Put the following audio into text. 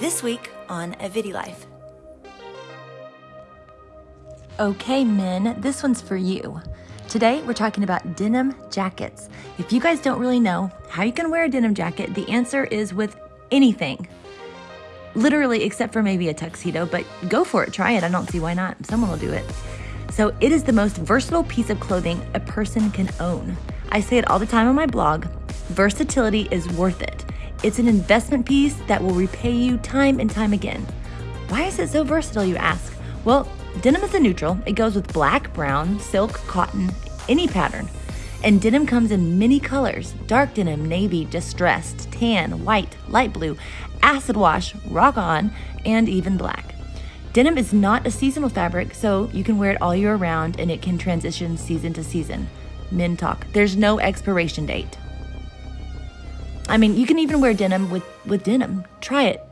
This week on A Life. Okay, men, this one's for you. Today, we're talking about denim jackets. If you guys don't really know how you can wear a denim jacket, the answer is with anything. Literally, except for maybe a tuxedo, but go for it, try it. I don't see why not. Someone will do it. So, it is the most versatile piece of clothing a person can own. I say it all the time on my blog versatility is worth it. It's an investment piece that will repay you time and time again. Why is it so versatile, you ask? Well, denim is a neutral. It goes with black, brown, silk, cotton, any pattern. And denim comes in many colors dark denim, navy, distressed, tan, white, light blue, acid wash, rock on, and even black. Denim is not a seasonal fabric, so you can wear it all year round and it can transition season to season. Men talk. There's no expiration date. I mean, you can even wear denim with, with denim. Try it.